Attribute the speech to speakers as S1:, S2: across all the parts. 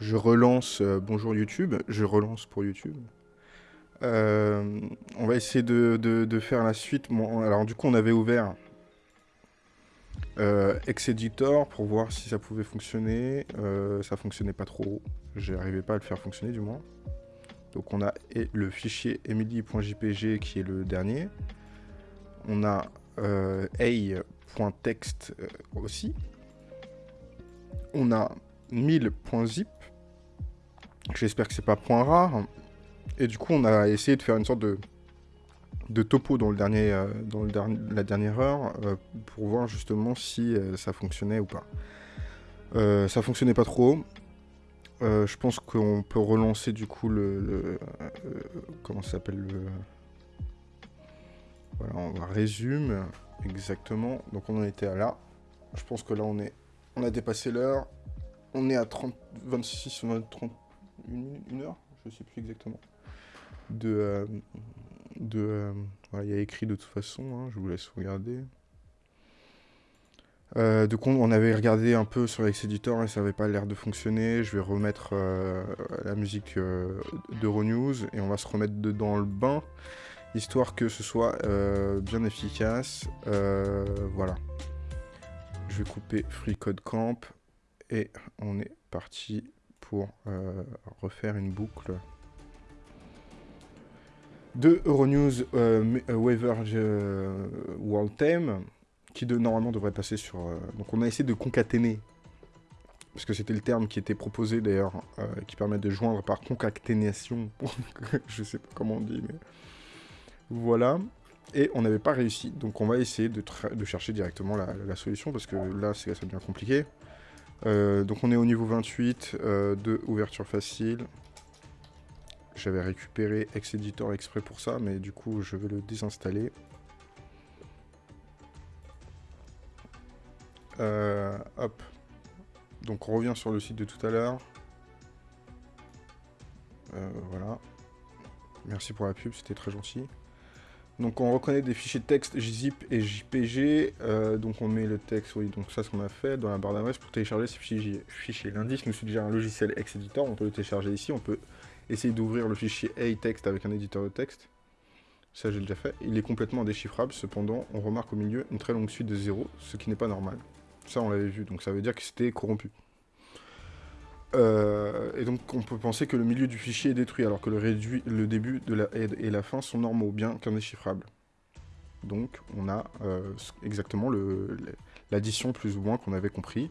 S1: je relance euh, Bonjour YouTube, je relance pour YouTube. Euh, on va essayer de, faire la suite. alors du coup, on avait ouvert euh, pour voir si ça pouvait fonctionner. Euh, ça fonctionnait pas trop. J'arrivais pas à le faire fonctionner du moins. Donc on a le fichier emily.jpg qui est le dernier. On a a.text aussi. On a 1000.zip. J'espère que c'est pas point rare. Et du coup, on a essayé de faire une sorte de, de topo dans, le dernier, euh, dans le dernier, la dernière heure euh, pour voir justement si euh, ça fonctionnait ou pas. ça fonctionnait pas trop. je pense qu'on peut relancer du coup le, comment ça s'appelle le voilà on va résume exactement donc on en était à là je pense que là on est on a dépassé l'heure on est à 30, 26, 30, une, heure, je sais plus exactement. De, voilà, euh, euh, il y a écrit de toute façon, hein, je vous laisse regarder. Euh, de compte, on avait regardé un peu sur lex editor et ça n'avait pas l'air de fonctionner. Je vais remettre la musique d'Euronews et on va se remettre dedans le bain, histoire que ce soit bien efficace. voilà. Je vais couper Free Code Camp et on est parti pour euh, refaire une boucle de Euronews euh, euh Waver euh, World Theme qui normalement devrait passer sur... donc on a essayé de concaténer parce que c'était le terme qui était proposé d'ailleurs, qui permet de joindre par concaténation, je sais pas comment on dit, mais... Voilà et on n'avait pas réussi. Donc on va essayer de, chercher directement la, la, solution, parce que là, ça devient compliqué. Euh, donc on est au niveau 28 euh, de ouverture facile. J'avais récupéré Ex-Editor exprès pour ça, mais du coup je vais le désinstaller. Euh, hop. Donc on revient sur le site de tout à l'heure. voilà. Merci pour la pub, c'était très gentil. Donc on reconnaît des fichiers texte JZIP et JPG, euh, donc on met le texte, oui, donc ça ce qu'on a fait dans la barre d'adresse pour télécharger ces fichiers. L'indice nous suggère un logiciel ex editor on peut le télécharger ici, on peut essayer d'ouvrir le fichier A-Text avec un éditeur de texte. Ça j'ai déjà fait. Il est complètement déchiffrable, cependant on remarque au milieu une très longue suite de zéros, ce qui n'est pas normal. Ça on l'avait vu, donc ça veut dire que c'était corrompu. Euh, et donc on peut penser que le milieu du fichier est détruit, alors que le, début de la et la fin sont normaux, bien qu'indéchiffrables. Donc on a euh, exactement l'addition plus ou moins qu'on avait compris.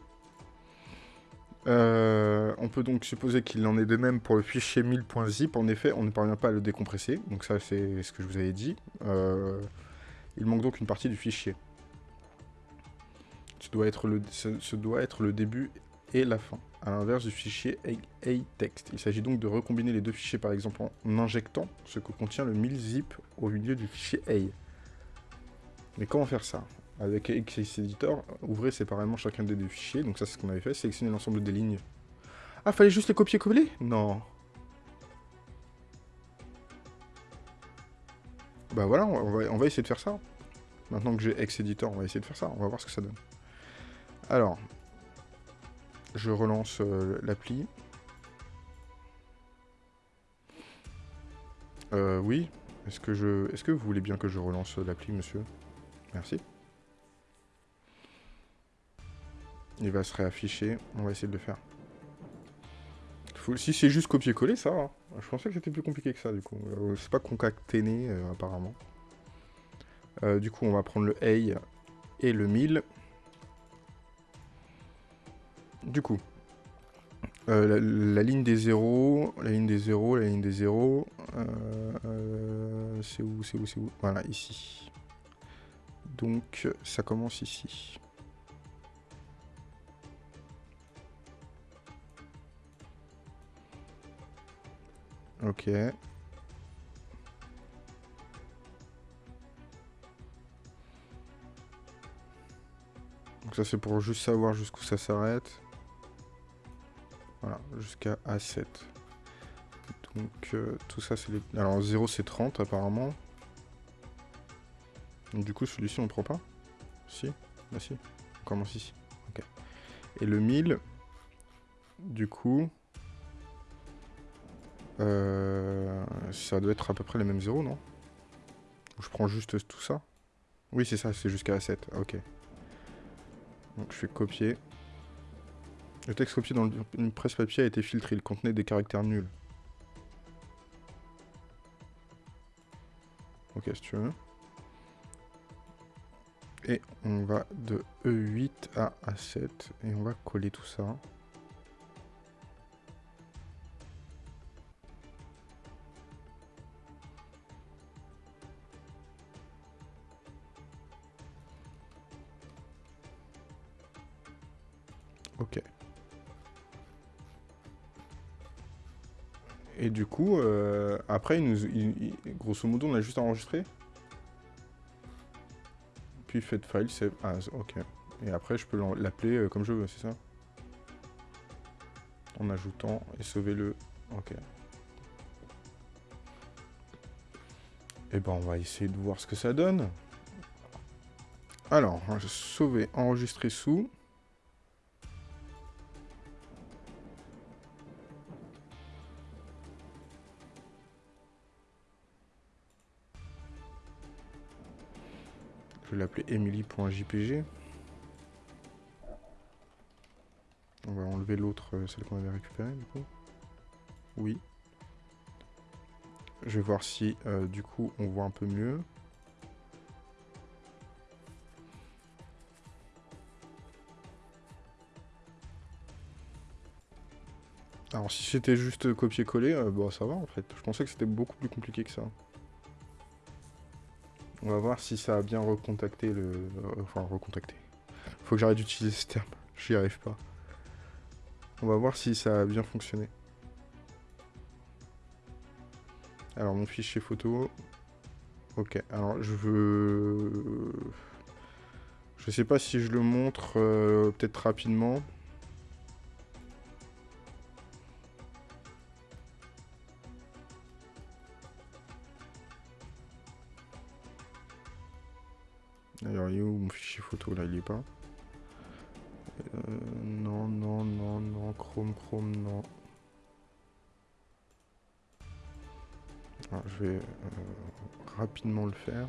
S1: Euh, on peut donc supposer qu'il en est de même pour le fichier 1000.zip. En effet, on ne parvient pas à le décompresser, donc ça c'est ce que je vous avais dit. il manque donc une partie du fichier. Ce doit, être le, ce doit être le début et la fin, à l'inverse du fichier A-text. Il s'agit donc de recombiner les deux fichiers par exemple en injectant ce que contient le 1000zip au milieu du fichier A. Mais comment faire ça Avec XS Editor, ouvrez séparément chacun des deux fichiers, donc ça c'est ce qu'on avait fait, sélectionner l'ensemble des lignes. Ah, fallait juste les copier-coller Non Bah voilà, on va, on va essayer de faire ça. Maintenant que j'ai X Editor, on va essayer de faire ça, on va voir ce que ça donne. Alors, je relance euh, l'appli. Euh, oui. Est-ce que je, est-ce que vous voulez bien que je relance euh, l'appli, monsieur Merci. Il va se réafficher. On va essayer de le faire. Si c'est juste copier-coller, ça va. Hein. Je pensais que c'était plus compliqué que ça, du coup. c'est pas concaténé, apparemment. du coup, on va prendre le A et le 1000. Du coup, euh, la, ligne des zéros, la ligne des zéros, la ligne des zéros. Euh, euh, c'est où, c'est où, c'est où Voilà, ici. Donc, ça commence ici. Ok. Donc ça c'est pour juste savoir jusqu'où ça s'arrête. Voilà, jusqu'à A7. Donc euh, tout ça c'est les... Alors 0 c'est 30 apparemment. Donc, du coup celui-ci on prend pas Si Bah si. On commence ici. Ok. Et le 1000, du coup... Euh, ça doit être à peu près les mêmes 0, non Je prends juste tout ça Oui, c'est ça, c'est jusqu'à a 7. Ok. Donc je fais copier. Le texte copié dans une presse papier a été filtré, il contenait des caractères nuls. Ok, si tu veux. Et on va de E8 à A7, et on va coller tout ça. Ok. Et du coup, euh, après, nous, grosso modo, on a juste enregistré. Puis fait file, save as, ah, ok. Et après, je peux l'appeler euh, comme je veux, c'est ça En ajoutant et sauver le... Ok. Et eh ben, on va essayer de voir ce que ça donne. Alors, hein, sauver, enregistrer sous. l'appeler emily.jpg On va enlever l'autre, euh, celle qu'on avait récupérée du coup. Oui. Je vais voir si euh, du coup on voit un peu mieux. Alors si c'était juste copier-coller, euh, bon bah, ça va en fait. Je pensais que c'était beaucoup plus compliqué que ça. On va voir si ça a bien recontacté le... Euh, enfin, recontacté. Faut que j'arrête d'utiliser ce terme. J'y arrive pas. On va voir si ça a bien fonctionné. Alors, mon fichier photo... Ok, alors je veux... Euh, je sais pas si je le montre euh, peut-être rapidement. Euh, non, non, non, non, chrome, chrome, non. Ah, je vais euh, rapidement le faire.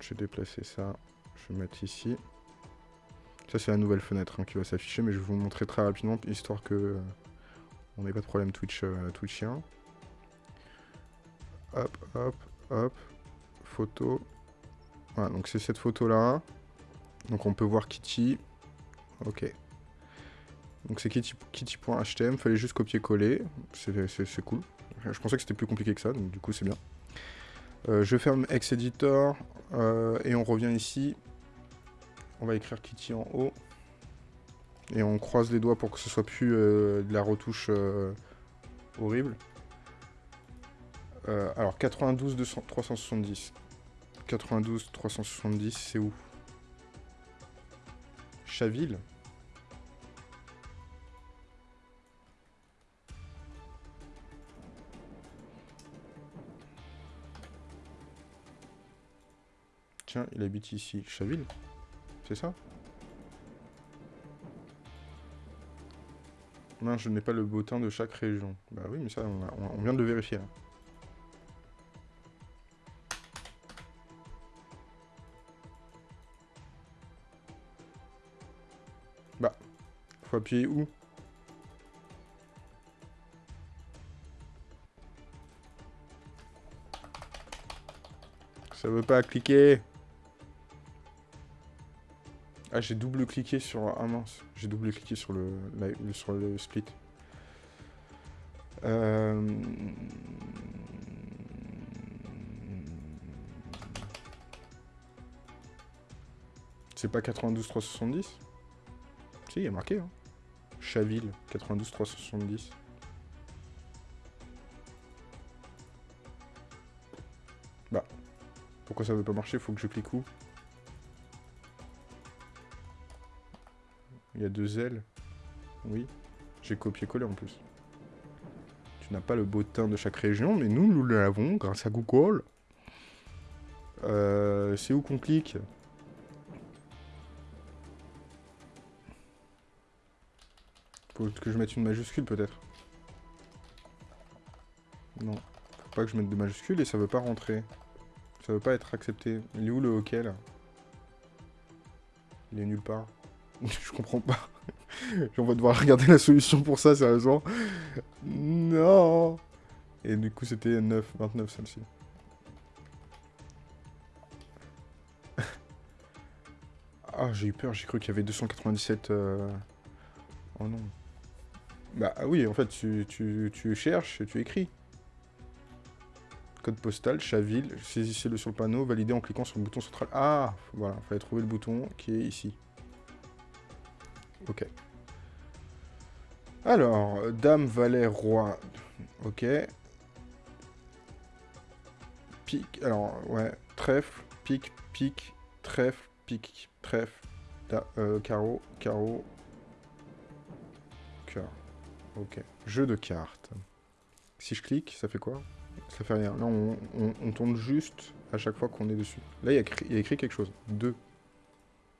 S1: Je vais déplacer ça, je vais mettre ici. Ça c'est la nouvelle fenêtre hein, qui va s'afficher, mais je vais vous montrer très rapidement, histoire que euh, on n'ait pas de problème Twitch, Twitchien. Hop, hop, hop. Photo. Voilà, donc c'est cette photo-là. Donc on peut voir Kitty. Ok. Donc c'est kitty.htm, kitty fallait juste copier-coller. C'est cool. Je pensais que c'était plus compliqué que ça, donc du coup c'est bien. Euh, je ferme X-Editor euh, et on revient ici. On va écrire Kitty en haut. Et on croise les doigts pour que ce soit plus euh, de la retouche horrible. Euh, alors, 92 370. 92 370, c'est où Chaville Tiens, il habite ici. Chaville C'est ça Non, je n'ai pas le bottin de chaque région. Bah oui, mais ça, on, on vient de le vérifier. Là. appuyer où Ça veut pas cliquer. Ah, j'ai double-cliqué sur... Ah mince, j'ai double-cliqué sur le, sur le split. Euh, c'est pas 92 370 Si, il y marqué. Hein. Chaville, 92 370. Bah, pourquoi ça ne veut pas marcher Faut que je clique où Il y a deux ailes. Oui, j'ai copié-collé en plus. Tu n'as pas le beau teint de chaque région, mais nous, nous l'avons grâce à Google. Euh, c'est où qu'on clique Faut que je mette une majuscule peut-être. Non. Faut pas que je mette des majuscules et ça veut pas rentrer. Ça veut pas être accepté. Il est où le hockey, là Il est nulle part. je comprends pas. on va devoir regarder la solution pour ça, sérieusement. Non Et du coup, c'était 9, 29 celle-ci. ah, j'ai eu peur, j'ai cru qu'il y avait 297... Euh. Oh non. Bah ah oui, en fait, tu, tu, cherches et tu écris. Code postal, Chaville, saisissez-le sur le panneau, validez en cliquant sur le bouton central. Ah Voilà, il fallait trouver le bouton qui est ici. Ok. Alors, Dame, Valet, Roi. Ok. Pique, alors, ouais. Trèfle, pique, pique, trèfle, pique, trèfle, euh, carreau, carreau, Ok. Jeu de cartes. Si je clique, ça fait quoi Ça fait rien. Là, on, on, tourne juste à chaque fois qu'on est dessus. Là, il y, a, écrit quelque chose. 2.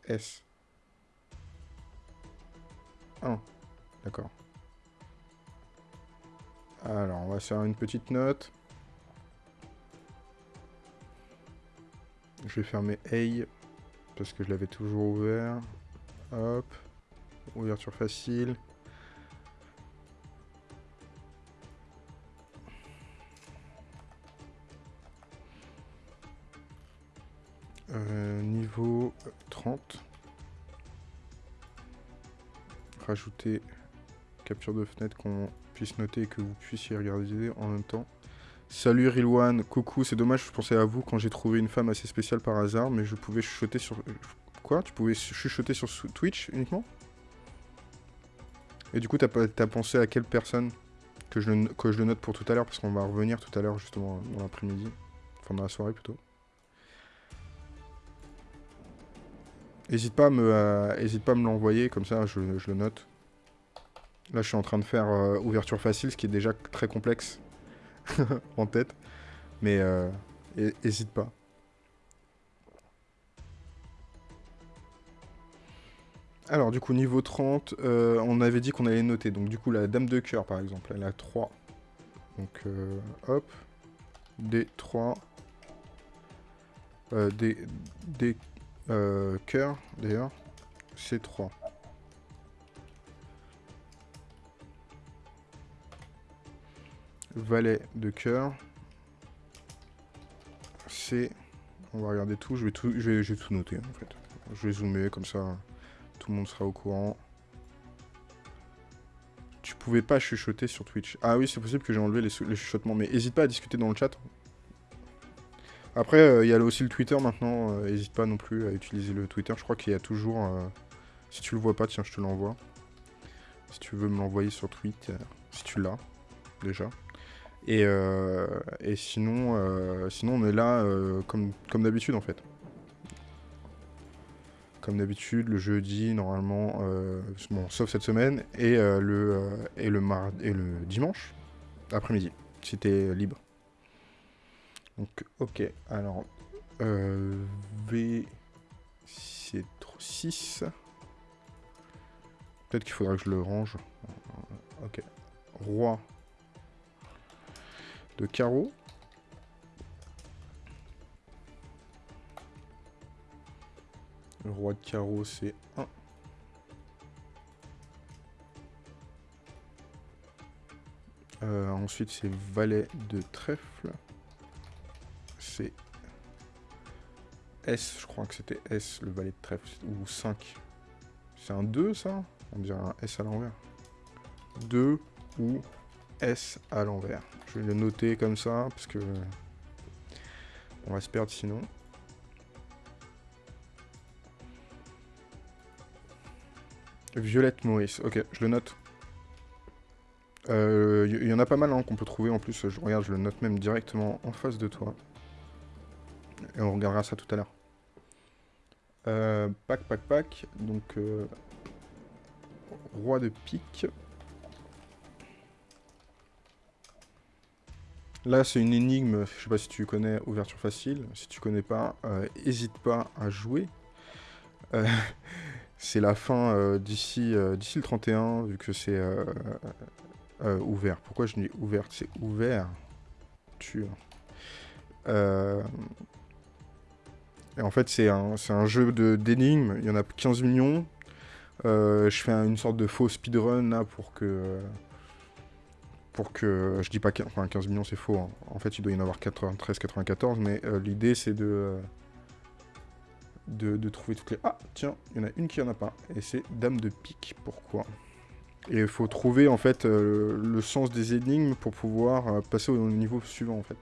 S1: S. 1. D'accord. Alors, on va faire une petite note. Je vais fermer A, parce que je l'avais toujours ouvert. Hop. Ouverture facile. Euh, niveau 30. Rajouter capture de fenêtre qu'on puisse noter et que vous puissiez regarder en même temps. Salut Rilwan, coucou, c'est dommage, je pensais à vous quand j'ai trouvé une femme assez spéciale par hasard, mais je pouvais chuchoter sur... Quoi Tu pouvais chuchoter sur Twitch uniquement Et du coup, t'as pensé à quelle personne que je, que je le note pour tout à l'heure, parce qu'on va revenir tout à l'heure justement dans l'après-midi. Enfin, dans la soirée plutôt. N'hésite pas, à me, euh, hésite pas à me l'envoyer, comme ça je, le note. Là je suis en train de faire euh, ouverture facile, ce qui est déjà très complexe en tête. Mais n'hésite euh, pas. Alors du coup niveau 30, on avait dit qu'on allait noter. Donc du coup la dame de cœur par exemple, elle a 3. Donc hop, D3, D, D, euh, cœur, d'ailleurs. C'est 3. Valet de cœur. C'est... On va regarder tout. Je vais tout, je tout noter, en fait. Je vais zoomer, comme ça, tout le monde sera au courant. Tu pouvais pas chuchoter sur Twitch. Ah oui, c'est possible que j'ai enlevé les, chuchotements. Mais n'hésite pas à discuter dans le chat. Après, euh, il y a aussi le Twitter maintenant. N'hésite euh, pas non plus à utiliser le Twitter. Je crois qu'il y a toujours... Euh, si tu le vois pas, tiens, je te l'envoie. Si tu veux me l'envoyer sur Twitter. Si tu l'as, déjà. Et, et, sinon, sinon, on est là comme, comme d'habitude en fait. Comme d'habitude, le jeudi normalement, bon, sauf cette semaine, et, le, et, le, mardi et le dimanche après-midi, si t'es libre. Donc, ok, alors, euh, V, c'est 6. Peut-être qu'il faudra que je le range. Ok, roi de carreau. Le roi de carreau, c'est 1. Euh, ensuite, c'est valet de trèfle c'est S, je crois que c'était S, le valet de trèfle, ou 5. C'est un 2, ça On dirait un S à l'envers. 2 ou S à l'envers. Je vais le noter comme ça, parce que... On va se perdre sinon. Violette Maurice, ok, je le note. Il euh, y, en a pas mal hein, qu'on peut trouver en plus, je regarde, je le note même directement en face de toi on regardera ça tout à l'heure. Euh, pack, pack, pack. Donc, euh, roi de pique. Là, c'est une énigme, je sais pas si tu connais Ouverture Facile. Si tu connais pas, n'hésite euh, pas à jouer. c'est la fin d'ici d'ici le 31, vu que c'est ouvert. Pourquoi je dis ouvert C'est ouvert. Tu en fait, c'est un, un, jeu d'énigmes. Il y en a 15 millions. Euh, je fais une sorte de faux speedrun là pour que pour que, je dis pas 15 millions c'est faux, hein. en fait il doit y en avoir 93, 94, mais euh, l'idée c'est de, de, trouver toutes les... Ah tiens, il y en a une qui en a pas, et c'est Dame de Pique, pourquoi Et il faut trouver en fait euh, le sens des énigmes pour pouvoir passer au niveau suivant en fait.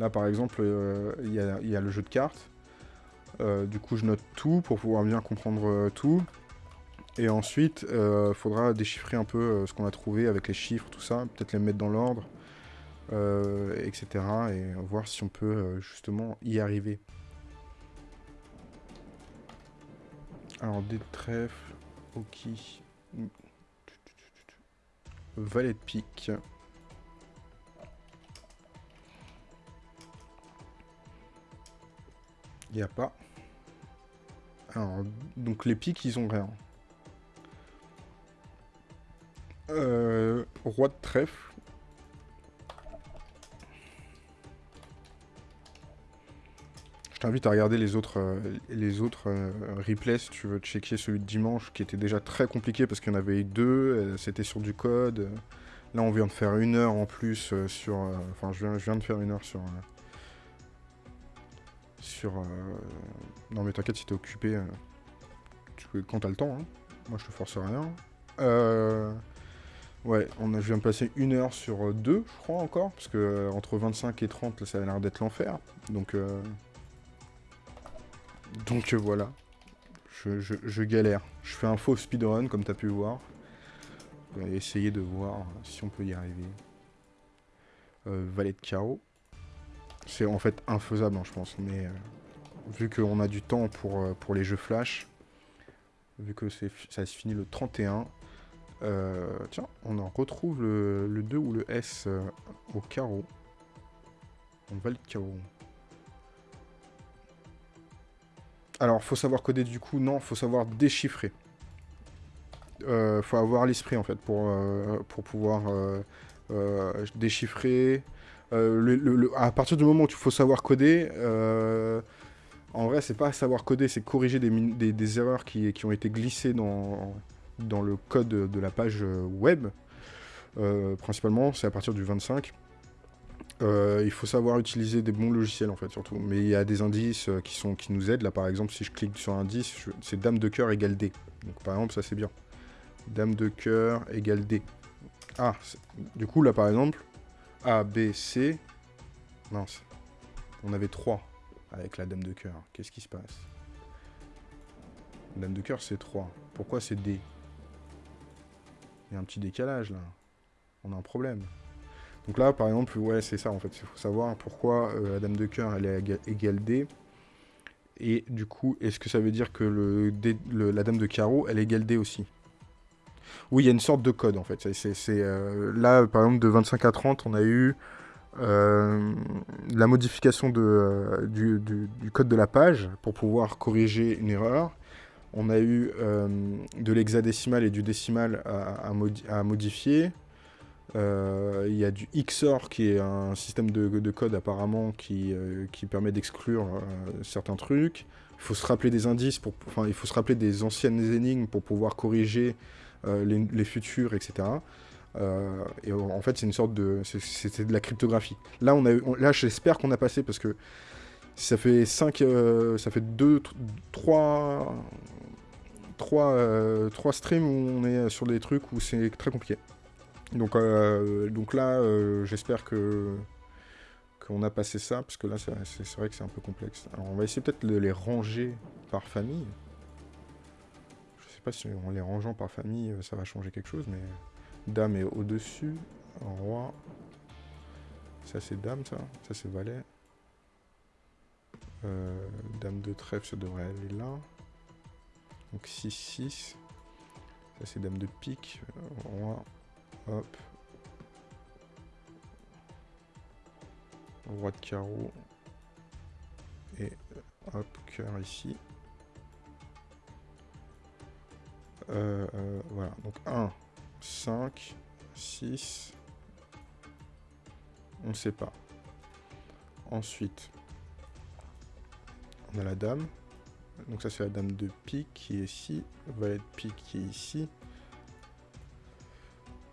S1: Là par exemple, il y, a, le jeu de cartes, euh, du coup, je note tout pour pouvoir bien comprendre euh, tout. Et ensuite, euh, faudra déchiffrer un peu ce qu'on a trouvé avec les chiffres, tout ça, peut-être les mettre dans l'ordre, etc. Et voir si on peut justement y arriver. Alors, des trèfles, ok. Valet de pique. Il n'y a pas. Alors, donc les piques, ils ont rien. Euh, roi de trèfle. Je t'invite à regarder les autres, euh, les autres euh, replays si tu veux checker celui de dimanche qui était déjà très compliqué parce qu'il y en avait deux, c'était sur du code. Là on vient de faire une heure en plus sur... Enfin je je viens de faire une heure sur sur... Euh, non mais t'inquiète, si t'es occupé, euh, quand t'as le temps, hein. moi je te force rien. Euh, ouais, on a, je viens de passer une heure sur deux, je crois, encore, parce que entre 25 et 30, ça a l'air d'être l'enfer, donc... Donc voilà, je, galère. Je fais un faux speedrun, comme t'as pu voir. On essayer de voir si on peut y arriver. Euh, valet de carreau. C'est en fait infaisable, hein, je pense. Mais euh, vu qu'on a du temps pour, euh, pour les jeux Flash, vu que ça se finit le 31, euh, tiens, on en retrouve le, 2 ou le S au carreau. On va le carreau. Alors, faut savoir coder du coup, non, faut savoir déchiffrer. faut avoir l'esprit en fait pour, pour pouvoir déchiffrer, euh, à partir du moment où il faut savoir coder, euh, en vrai, c'est pas savoir coder, c'est corriger des, erreurs qui, ont été glissées dans, le code de la page euh, web. principalement, c'est à partir du 25. il faut savoir utiliser des bons logiciels en fait surtout. Mais il y a des indices qui, sont, qui nous aident. Là par exemple, si je clique sur indice, c'est dame de cœur égale D. Donc par exemple, ça c'est bien. Dame de cœur égale D. Ah, du coup là par exemple, a, B, C. non, On avait 3 avec la dame de cœur. Qu'est-ce qui se passe La dame de cœur, c'est 3. Pourquoi c'est D Il y a un petit décalage, là. On a un problème. Donc là, par exemple, ouais, c'est ça, en fait. Il faut savoir pourquoi euh, la dame de cœur, elle est égale D. Et du coup, est-ce que ça veut dire que la dame de carreau, elle est égale D aussi oui, il y a une sorte de code en fait. C'est, euh, là, par exemple, de 25 à 30, on a eu euh, la modification euh, du, code de la page pour pouvoir corriger une erreur. On a eu de l'hexadécimal et du décimal à, modifier. Il y a du XOR qui est un système de, code apparemment qui, permet d'exclure certains trucs il faut se rappeler des indices, pour, enfin, il faut se rappeler des anciennes énigmes pour pouvoir corriger euh, les, futurs, etc. Euh, et en fait, c'est une sorte de. C'était de la cryptographie. Là, on a, là j'espère qu'on a passé parce que ça fait 5. Euh, ça fait 2, 3. 3, streams où on est sur des trucs où c'est très compliqué. Donc, donc là, j'espère que qu'on a passé ça, parce que là, c'est vrai que c'est un peu complexe. Alors, on va essayer peut-être de les ranger par famille si en les rangeant par famille, euh, ça va changer quelque chose, mais... Dame est au-dessus. Roi. Ça, c'est dame, ça. Ça, c'est valet. Euh, dame de trèfle, ça devrait aller là. Donc 6, 6. Ça, c'est dame de pique. Euh, Roi. Hop. Roi de carreau. Et hop, cœur ici. Euh, euh, voilà, donc 1, 5, 6, on ne sait pas. Ensuite, on a la dame. Donc ça c'est la dame de pique qui est ici, valet de pique qui est ici.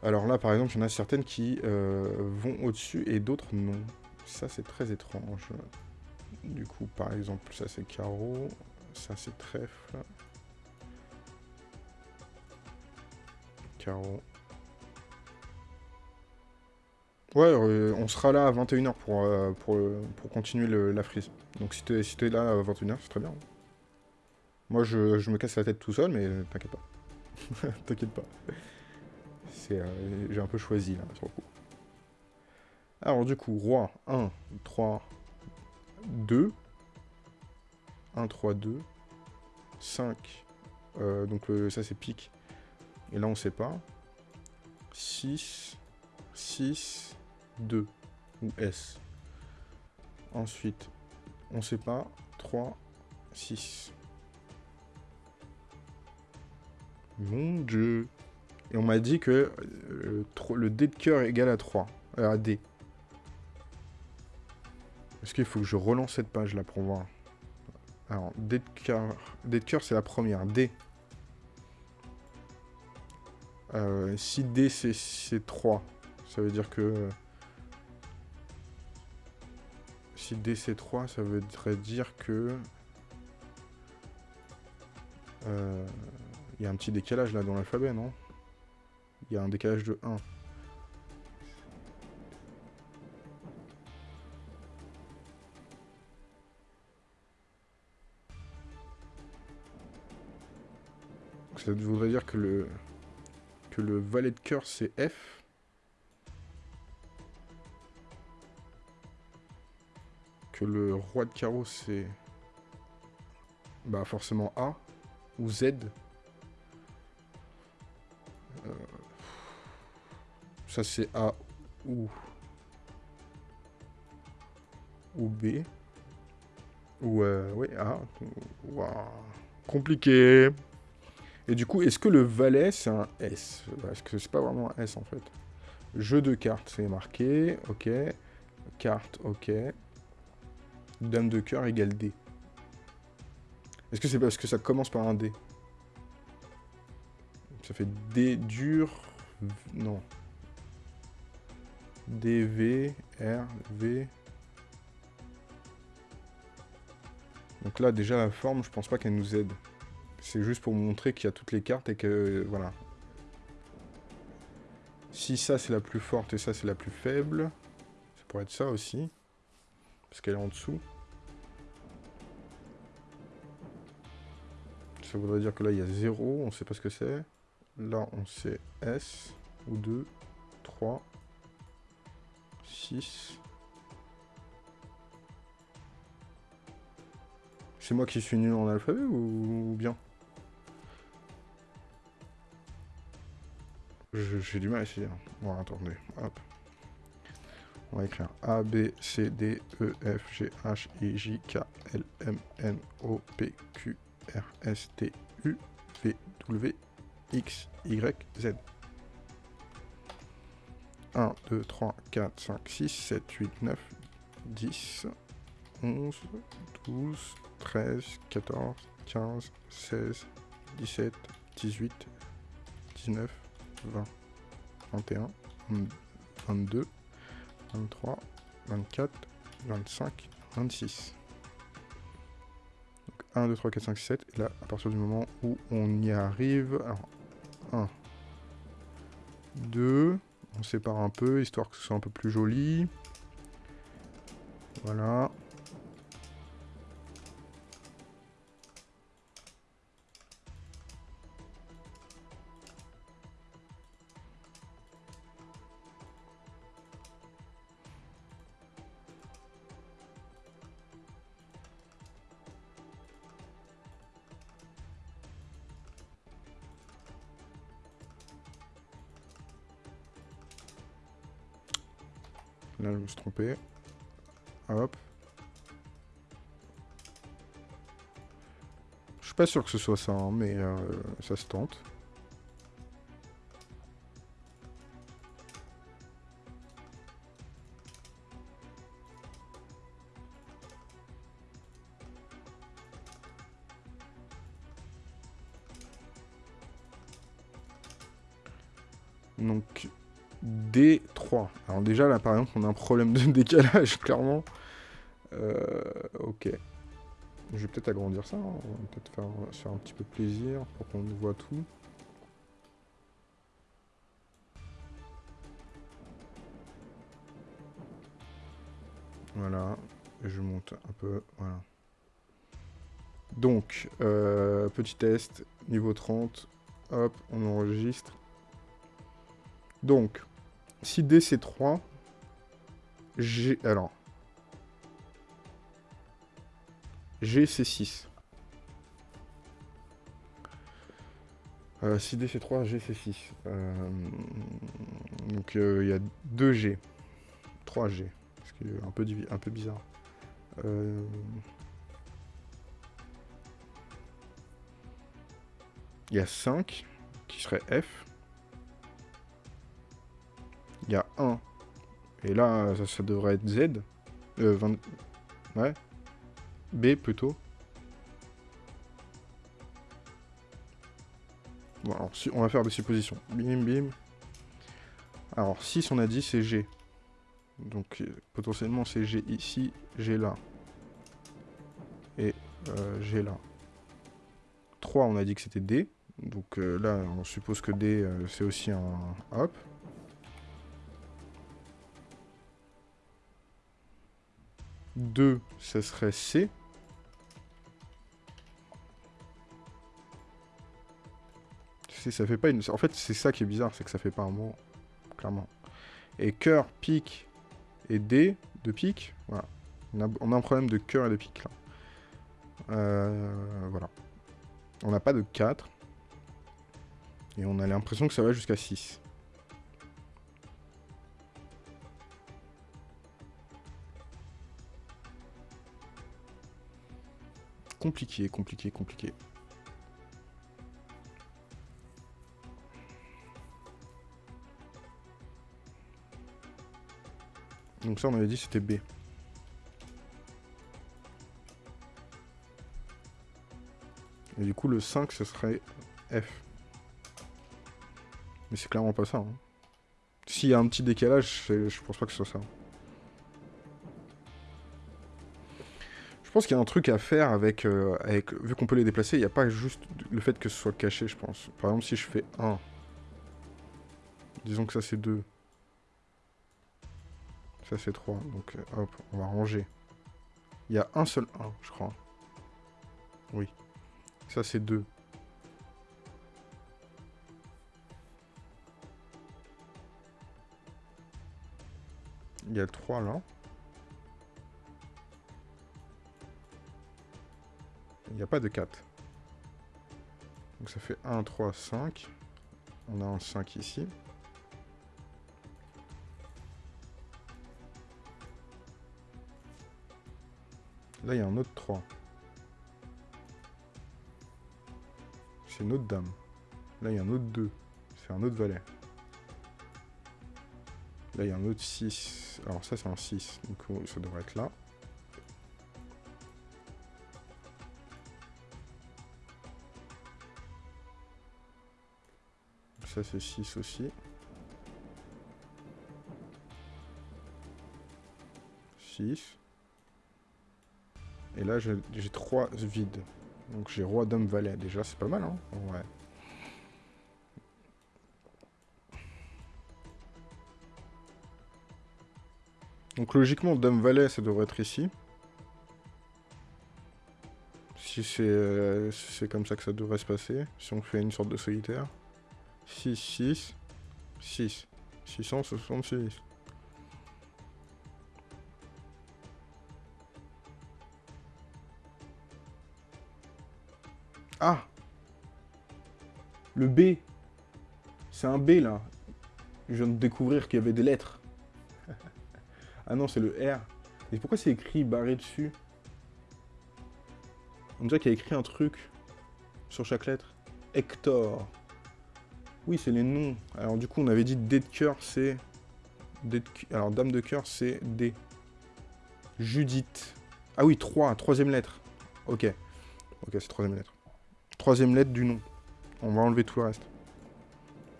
S1: Alors là par exemple, il y en a certaines qui euh, vont au-dessus et d'autres non. Ça c'est très étrange. Du coup par exemple, ça c'est carreau, ça c'est trèfle, Ouais, euh, on sera là à 21h euh, pour, pour, continuer la frise. Donc si t'es si là à 21h, c'est très bien. Moi, je, me casse la tête tout seul, mais t'inquiète pas. t'inquiète pas. Euh, j'ai un peu choisi, là, coup. Alors, du coup, roi, 1, 3, 2. 1, 3, 2. 5. donc, ça, c'est pique. Et là, on ne sait pas. 6, 6, 2 ou S. Ensuite, on ne sait pas. 3, 6. Mon dieu. Et on m'a dit que euh, le, D de cœur est égal à 3. Euh, à D. Est-ce qu'il faut que je relance cette page là pour voir Alors, D de cœur, de cœur c'est la première. D. Euh, si 6D, c'est 3. Ça veut dire que... Si d c'est 3, ça voudrait dire que... Euh, il y a un petit décalage là dans l'alphabet, non Il y a un décalage de 1. ça voudrait dire que le, que le valet de cœur, c'est F. Que le roi de carreau, c'est... Bah forcément A. Ou Z. Euh, ça, c'est A ou... Ou B. Ou... Euh... Ouais, A. Compliqué et du coup, est-ce que le valet, c'est un S Parce que c'est pas vraiment un S, en fait. Jeu de cartes, c'est marqué. Ok. Carte, ok. Dame de cœur égale D. Est-ce que c'est parce que ça commence par un D Ça fait D dur... Non. D, V, R, V... Donc là, déjà, la forme, je pense pas qu'elle nous aide. C'est juste pour montrer qu'il y a toutes les cartes et que... Voilà. Si ça, c'est la plus forte et ça, c'est la plus faible. Ça pourrait être ça aussi. Parce qu'elle est en dessous. Ça voudrait dire que là, il y a 0. On sait pas ce que c'est. Là, on sait S. Ou 2, 3, 6... C'est moi qui suis nul en alphabet ou bien J'ai du mal à essayer. Hein. Hop. On va écrire A, B, C, D, E, F, G, H, I, J, K, L, M, N, O, P, Q, R, S, T, U, V, W, X, Y, Z. 1, 2, 3, 4, 5, 6, 7, 8, 9, 10, 11, 12, 13, 14, 15, 16, 17, 18, 19, 20, 21, 22, 23, 24, 25, 26. Donc 1, 2, 3, 4, 5, 6, 7. Et là, à partir du moment où on y arrive... Alors, 1, 2... On sépare un peu, histoire que ce soit un peu plus joli. Voilà. se tromper. Hop. Je suis pas sûr que ce soit ça, hein, mais euh, ça se tente. Donc, D alors déjà, là, par exemple, on a un problème de décalage, clairement. Euh, ok. Je vais peut-être agrandir ça. Hein. On va peut-être faire, un petit peu plaisir pour qu'on voit tout. Voilà. je monte un peu. Voilà. Donc, euh, petit test, niveau 30. Hop, on enregistre. Donc, si d c'est 3. G... Alors. G, c'est 6. Euh, 6D, c'est 3. G, c'est 6. Euh, donc, euh, il y a 2G. 3G. Ce qui est un peu, un peu bizarre. Euh, il y a 5, qui serait F. Il y a 1. Et là, ça, devrait être Z. Euh, 20... Ouais. B plutôt. Bon, alors, si, on va faire des suppositions. Bim, bim. Alors, 6, on a dit, c'est G. Donc, euh, potentiellement, c'est G ici, G là. Et euh, G là. 3, on a dit que c'était D. Donc euh, là, on suppose que D, c'est aussi un hop. 2, ça serait C. ça fait pas En fait, c'est ça qui est bizarre, c'est que ça fait pas un mot, clairement. Et cœur, pique et D de pique, voilà. On a, un problème de cœur et de pique, là. Euh, voilà. On n'a pas de 4. Et on a l'impression que ça va jusqu'à 6. compliqué, compliqué, compliqué. Donc ça, on avait dit c'était B. Et du coup, le 5, ce serait F. Mais c'est clairement pas ça. Hein. S'il y a un petit décalage, je pense pas que ce soit ça. Je pense qu'il y a un truc à faire avec... Euh, avec vu qu'on peut les déplacer, il n'y a pas juste le fait que ce soit caché, je pense. Par exemple, si je fais 1. Disons que ça, c'est 2. Ça, c'est 3. Donc, euh, hop, on va ranger. Il y a un seul 1, je crois. Oui. Ça, c'est 2. Il y a 3, là. il n'y a pas de 4. Donc ça fait 1, 3, 5. On a un 5 ici. Là, il y a un autre 3. C'est une autre dame. Là, il y a un autre 2. C'est un autre valet. Là, il y a un autre 6. Alors ça, c'est un 6. Donc ça devrait être là. ça c'est 6 aussi. 6. Et là, j'ai 3 vides. Donc j'ai roi, dame, valet. Déjà, c'est pas mal, hein Ouais. Donc logiquement, dame, valet, ça devrait être ici. Euh, si c'est comme ça que ça devrait se passer. Si on fait une sorte de solitaire. 6, 6, 6, 666. Ah Le B C'est un B, là. Je viens de découvrir qu'il y avait des lettres. ah non, c'est le R. Mais pourquoi c'est écrit barré dessus On dirait qu'il y a écrit un truc sur chaque lettre. Hector. Oui, c'est les noms. Alors du coup, on avait dit D de cœur, c'est... Alors dame de cœur, c'est D. Judith. Ah oui, 3, troisième lettre. Ok. Ok, c'est troisième lettre. Troisième lettre du nom. On va enlever tout le reste.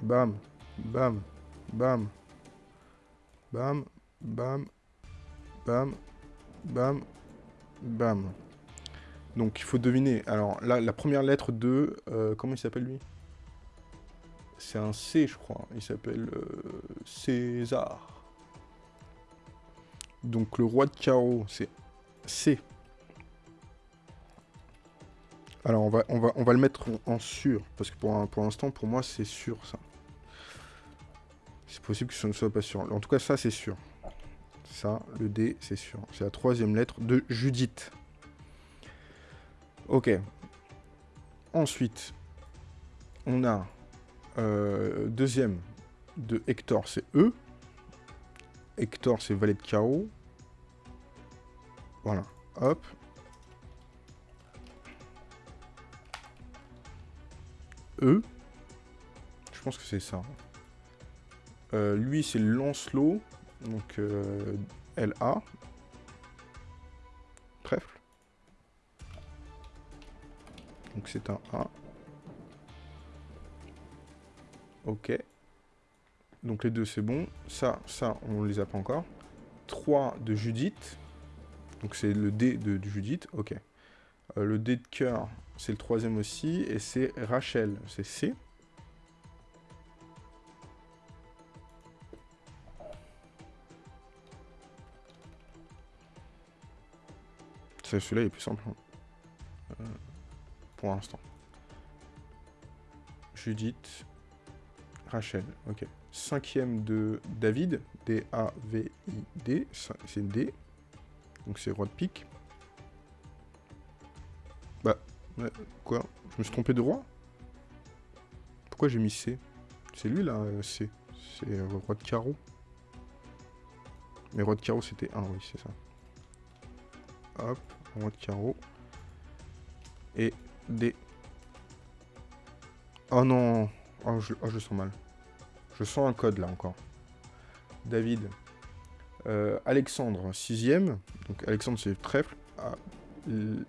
S1: Bam, bam, bam. Bam, bam, bam, bam, bam. Donc il faut deviner. Alors la première lettre de... Euh, comment il s'appelle lui c'est un C, je crois. Il s'appelle euh, César. Donc le roi de carreau, c'est C. Alors on va, on va, on va le mettre en sûr, parce que pour, pour l'instant, pour moi, c'est sûr ça. C'est possible que ce ne soit pas sûr. En tout cas, ça, c'est sûr. Ça, le D, c'est sûr. C'est la troisième lettre de Judith. Ok. Ensuite, on a euh, deuxième de Hector, c'est E. Hector, c'est valet de Chaos. Voilà. Hop. E. Je pense que c'est ça. Euh, lui, c'est Lancelot. Donc, euh, A. Trèfle. Donc, c'est un A. Ok. Donc les deux, c'est bon. Ça, ça, on les a pas encore. 3 de Judith. Donc c'est le D de, Judith. Ok. Euh, le D de cœur, c'est le troisième aussi. Et c'est Rachel. C'est C. Celui-là est plus simple. Hein. Euh, pour l'instant. Judith. Rachel, ok. Cinquième de David, D-A-V-I-D, c'est D. Donc c'est roi de pique. Bah, ouais, quoi Je me suis trompé de roi Pourquoi j'ai mis C C'est lui là, euh, C. C'est euh, roi de carreau. Mais roi de carreau c'était 1, oui, c'est ça. Hop, roi de carreau. Et D. Oh non Oh je, oh, sens mal. Je sens un code, là, encore. David. Euh, Alexandre, sixième. Donc, Alexandre, c'est trèfle. A, L,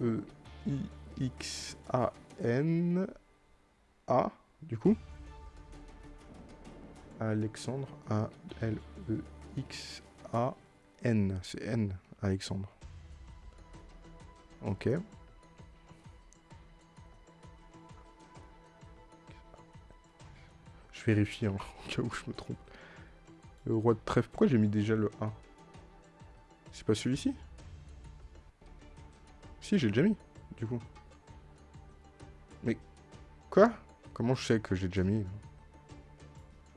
S1: E, I, X, A, N, A, du coup. Alexandre, A, L, E, X, A, N. C'est N, Alexandre. Ok. Vérifier, vérifie, hein, cas où je me trompe. Le roi de trèfle, pourquoi j'ai mis déjà le A C'est pas celui-ci Si, j'ai déjà mis, du coup. Mais, quoi Comment je sais que j'ai déjà mis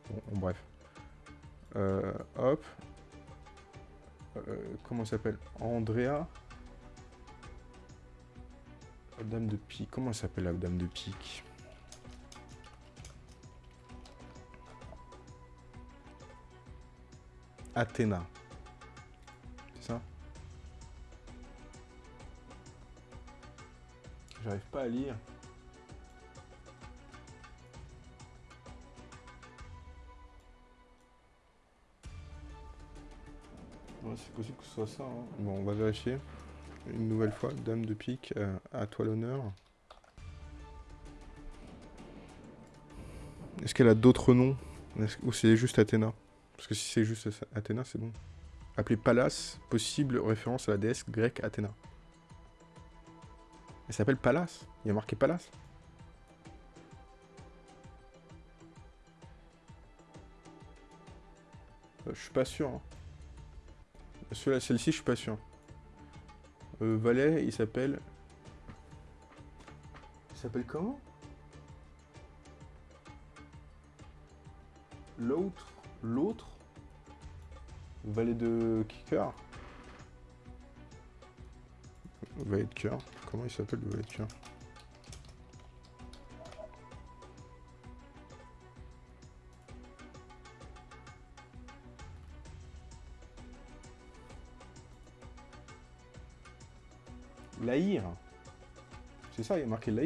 S1: bon, bref. Euh, hop. Euh, comment s'appelle Andrea Dame de pique. Comment s'appelle la dame de pique Athéna. C'est ça J'arrive pas à lire. c'est possible que ce soit ça. Hein. Bon, on va vérifier. Une nouvelle fois, dame de pique, euh, à toi l'honneur. Est-ce qu'elle a d'autres noms Ou c'est juste Athéna parce que si c'est juste Athéna, c'est bon. Appelé Pallas, possible référence à la déesse grecque Athéna. Elle s'appelle Pallas. Il y a marqué Pallas. Euh, je suis pas sûr. Hein. Celle-ci, je suis pas sûr. Euh, Valet, il s'appelle... Il s'appelle comment L'autre l'autre valet de cœur valet de cœur comment il s'appelle le valet de cœur Laïr. C'est ça, il y a marqué La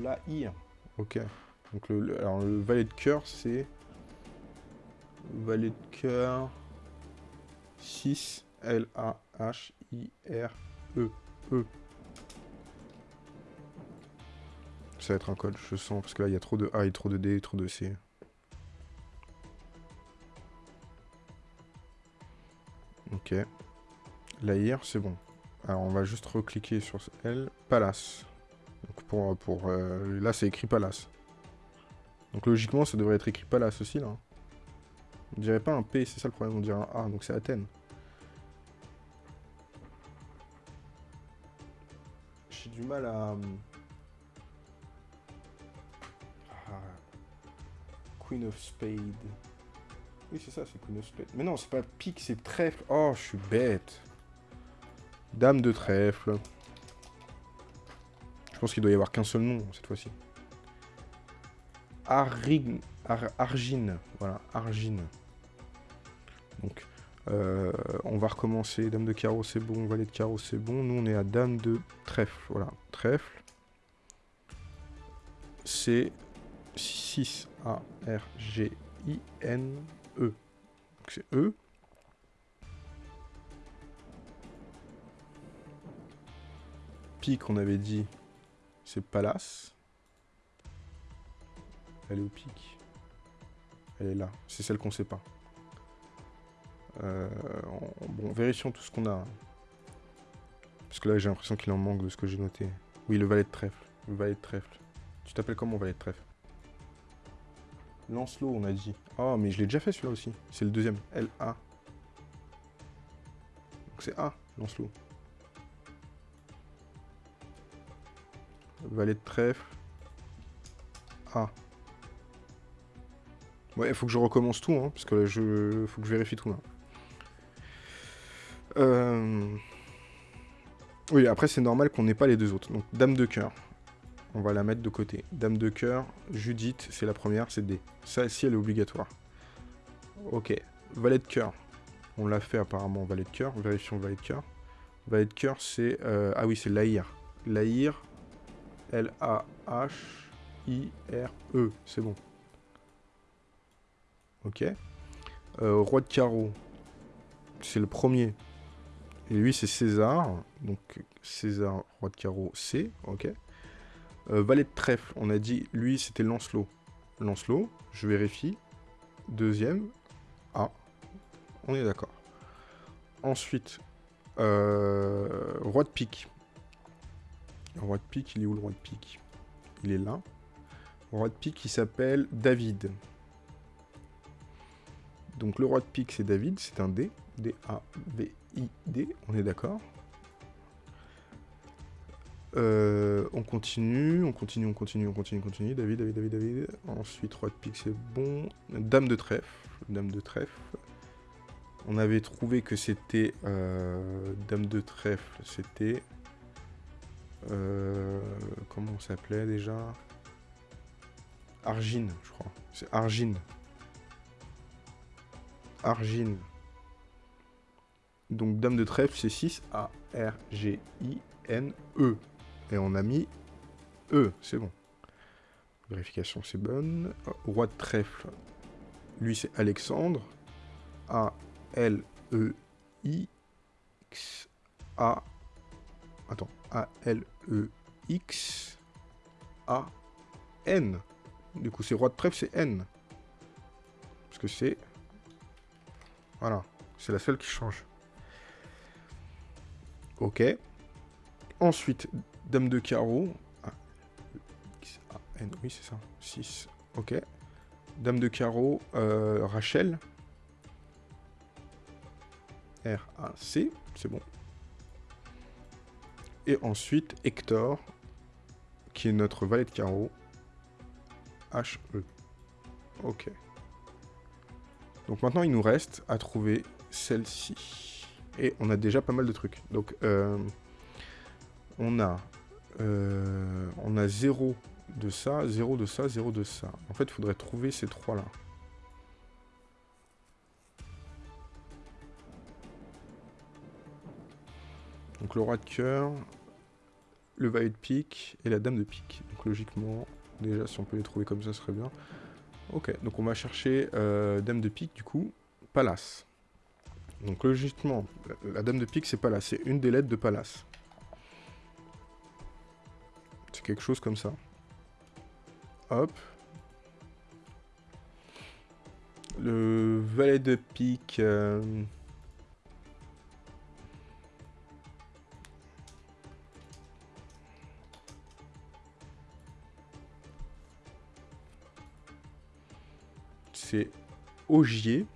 S1: Laïr. Ok. Donc le valet de cœur, c'est valet de cœur. 6 L A H I R E E. Ça va être un code, je sens, parce que là il y a trop de A et trop de D et trop de C. Ok. La hier, c'est bon. Alors on va juste recliquer sur L. Palace. Donc pour, pour euh, là c'est écrit Palace. Donc logiquement ça devrait être écrit Palace aussi là. On dirait pas un P, c'est ça le problème, on dirait un A, donc c'est Athènes. J'ai du mal à... Euh, Queen of Spades. Oui, c'est ça, c'est Queen of Spades. Mais non, c'est pas pique, c'est trèfle. Oh, je suis bête. Dame de trèfle. Je pense qu'il doit y avoir qu'un seul nom, cette fois-ci. Argine. Argine. Voilà, Argine. Donc, euh, on va recommencer. Dame de carreau, c'est bon. Valet de carreau, c'est bon. Nous, on est à dame de trèfle. Voilà, trèfle. C'est 6 A R G I N E. c'est E. Pique, on avait dit, c'est palace. Elle est au pique Elle est là. C'est celle qu'on sait pas. Euh, bon, vérifions tout ce qu'on a. Parce que là, j'ai l'impression qu'il en manque de ce que j'ai noté. Oui, le valet de trèfle. valet de trèfle. Tu t'appelles comment, valet de trèfle Lancelot, on a dit. oh, mais je l'ai déjà fait celui-là aussi. C'est le deuxième. L-A. Donc c'est A, Lancelot. Valet de trèfle. A. Ouais, il faut que je recommence tout, hein, parce que là, je... faut que je vérifie tout, là. Euh, oui, après, c'est normal qu'on n'ait pas les deux autres. Donc, Dame de cœur. On va la mettre de côté. Dame de cœur, Judith, c'est la première, c'est D. ça ici elle est obligatoire. Ok. Valet de cœur. On l'a fait apparemment, valet de cœur. Vérifions valet de cœur. Valet de cœur, c'est... Euh, ah oui, c'est Lahir. Lahir, L-A-H-I-R-E. C'est bon. Ok. Euh, roi de carreau. C'est le premier. Et lui, c'est César. Donc, César, roi de carreau, C. Ok. Euh, valet de trèfle, on a dit, lui, c'était Lancelot. Lancelot, je vérifie. Deuxième, A. On est d'accord. Ensuite, euh, roi de pique. roi de pique, il est où le roi de pique Il est là. roi de pique, il s'appelle David. Donc le roi de pique, c'est David, c'est un D. d a B. ID, on est d'accord. on continue, on continue, on continue, on continue, on continue. David, David, David, David. Ensuite, roi de pique, c'est bon. Dame de trèfle, dame de trèfle. On avait trouvé que c'était... dame de trèfle, c'était... comment on s'appelait déjà Argine, je crois. C'est Argine. Argine. Donc dame de trèfle, c'est 6 A, R, G, I, N, E. Et on a mis E, c'est bon. Vérification, c'est bonne. Ah, roi de trèfle, lui c'est Alexandre. A, L, E, I, X, A. Attends, A, L, E, X, A, N. Du coup, c'est roi de trèfle, c'est N. Parce que c'est... Voilà, c'est la seule qui change. Ok. Ensuite, dame de carreau. Ah, ah oui, c'est ça. 6. Ok. Dame de carreau, euh, Rachel. R, A, C. C'est bon. Et ensuite, Hector, qui est notre valet de carreau. H, E. Ok. Donc maintenant, il nous reste à trouver celle-ci et on a déjà pas mal de trucs. Donc euh, on a euh, on a 0 de ça, 0 de ça, 0 de ça. En fait, il faudrait trouver ces trois là. Donc le roi de cœur, le valet de pique et la dame de pique. Donc logiquement, déjà si on peut les trouver comme ça, ce serait bien. Ok, donc on va chercher euh, dame de pique du coup, palace. Donc logiquement, euh, la, dame de pique, c'est pas là. C'est une des lettres de Palace. C'est quelque chose comme ça. Hop. Le valet de pique... Euh, c'est Ogier.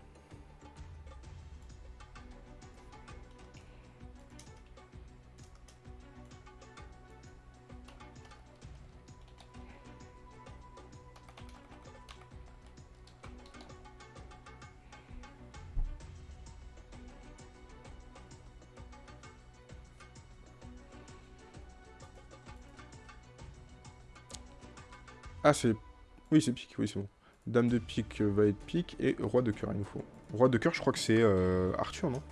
S1: Ah, c'est... Oui, c'est pique, oui, c'est bon. Dame de pique euh, va être pique, et roi de cœur, il nous faut. Roi de cœur, je crois que c'est euh, Arthur, non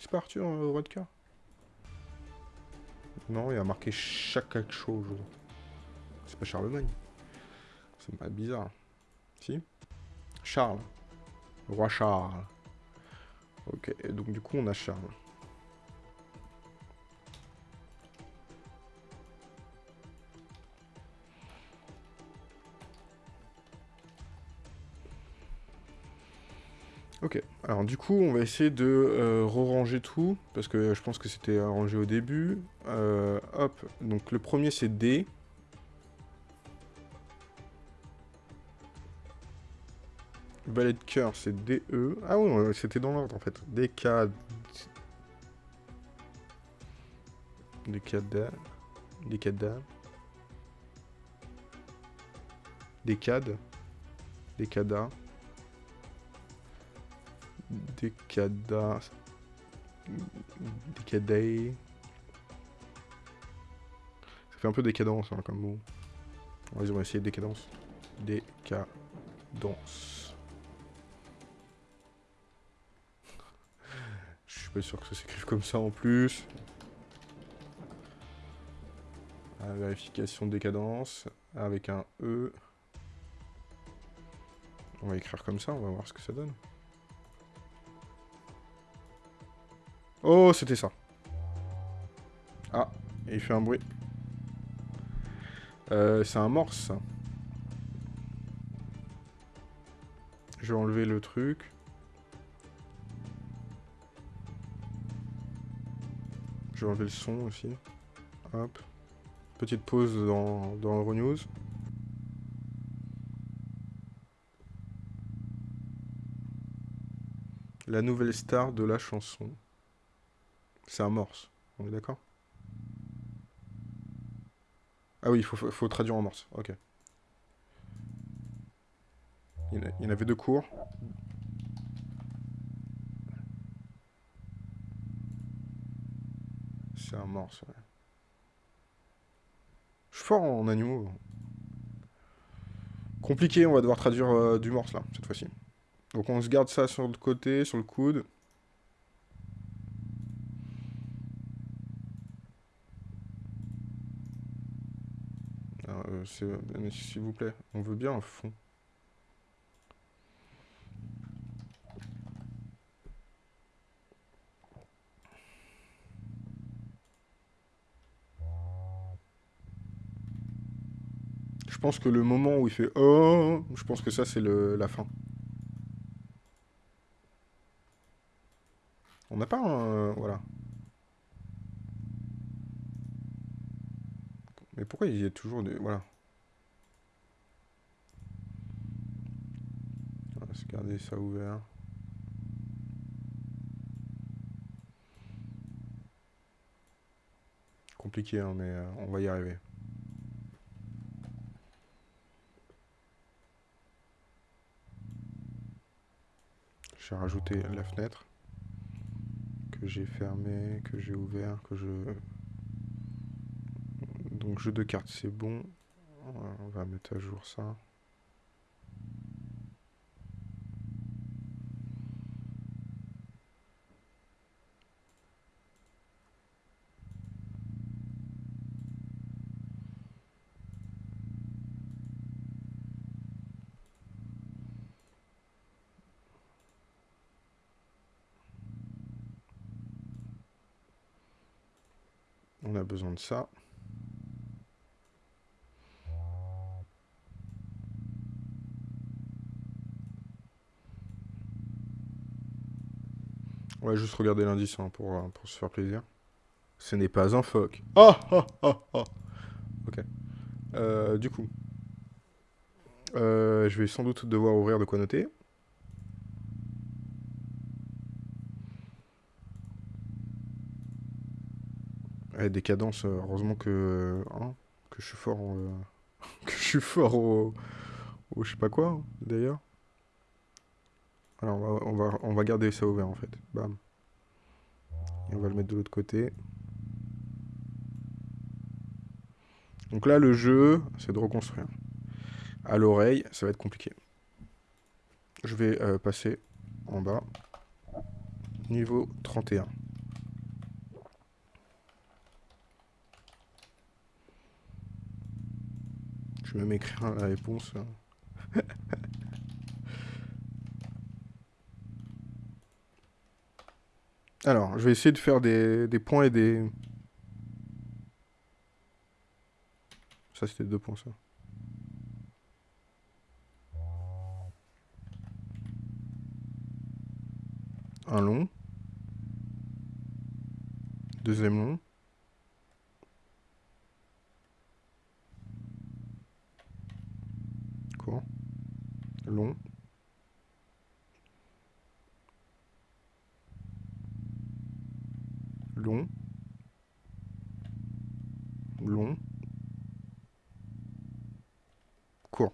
S1: C'est pas Arthur, euh, roi de cœur Non, il a marqué chaque chose C'est pas Charlemagne. C'est pas bizarre. Si Charles. Roi Charles. Ok, donc du coup, on a Charles. Alors du coup, on va essayer de euh, re-ranger tout, parce que je pense que c'était arrangé au début. Euh, hop, donc le premier c'est D. Ballet de cœur, c'est DE. Ah oui, c'était dans l'ordre en fait. DK... D D DKD... D décadence. Décadé. Ça fait un peu décadence hein, comme mot. On va essayer décadence. Décadence. Je suis pas sûr que ça s'écrive comme ça en plus. Ah, vérification de décadence avec un E. On va écrire comme ça, on va voir ce que ça donne. Oh, c'était ça. Ah, il fait un bruit. Euh, c'est un morse. Je vais enlever le truc. Je vais enlever le son aussi. Hop. Petite pause dans, dans Euronews. La nouvelle star de la chanson. C'est un morse. On est d'accord Ah oui, il faut, traduire en morse. Ok. Il y en avait deux cours. C'est un morse, ouais. Je suis fort en animaux. Compliqué, on va devoir traduire euh, du morse, là, cette fois-ci. Donc on se garde ça sur le côté, sur le coude. s'il vous plaît, on veut bien un fond. Je pense que le moment où il fait « Oh !» je pense que ça, c'est la fin. On n'a pas un... Voilà. Mais pourquoi il y a toujours des... Voilà. garder ça ouvert. Compliqué, hein, mais euh, on va y arriver. J'ai rajouté la fenêtre que j'ai fermée, que j'ai ouvert, que je... Donc jeu de cartes, c'est bon. On va mettre à jour ça. besoin de ça. Ouais, juste regarder l'indice hein, euh, pour, se faire plaisir. Ce n'est pas un phoque. Ah, ah, ah, ok. Euh, du coup, euh, je vais sans doute devoir ouvrir de quoi noter. des décadence, euh, heureusement que, hein, que je suis fort euh, que je suis fort au, je sais pas quoi, hein, d'ailleurs. Alors, on va, on va, garder ça ouvert, en fait. Bam. Et on va le mettre de l'autre côté. Donc là, le jeu, c'est de reconstruire. À l'oreille, ça va être compliqué. Je vais euh, passer en bas. Niveau 31. Je vais même écrire la réponse. Hein. Alors, je vais essayer de faire des, des points et des... Ça, c'était deux points, ça. Un long. Deuxième long. long. Long. Long. Court.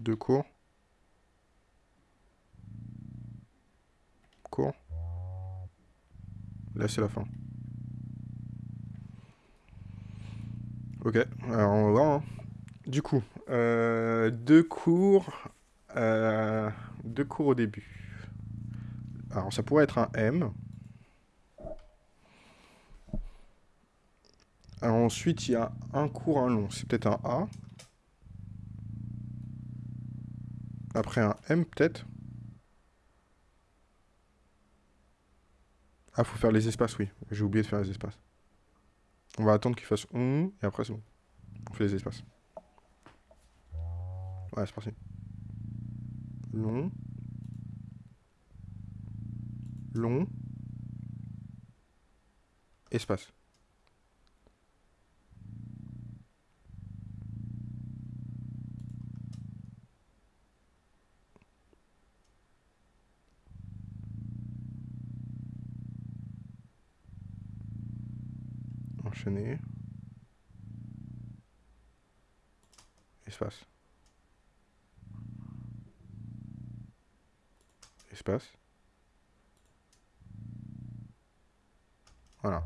S1: Deux courts. Court. Là, c'est la fin. Ok, alors on va voir. Hein. Du coup, euh, deux cours. Euh, deux cours au début. Alors ça pourrait être un M. Alors ensuite, il y a un cours, un long. C'est peut-être un A. Après un M, peut-être. Ah, faut faire les espaces, oui. J'ai oublié de faire les espaces. On va attendre qu'il fasse on, et après c'est bon. On fait les espaces. Ouais, c'est parti. Long. Long. Espace. Espace. Espace. Voilà.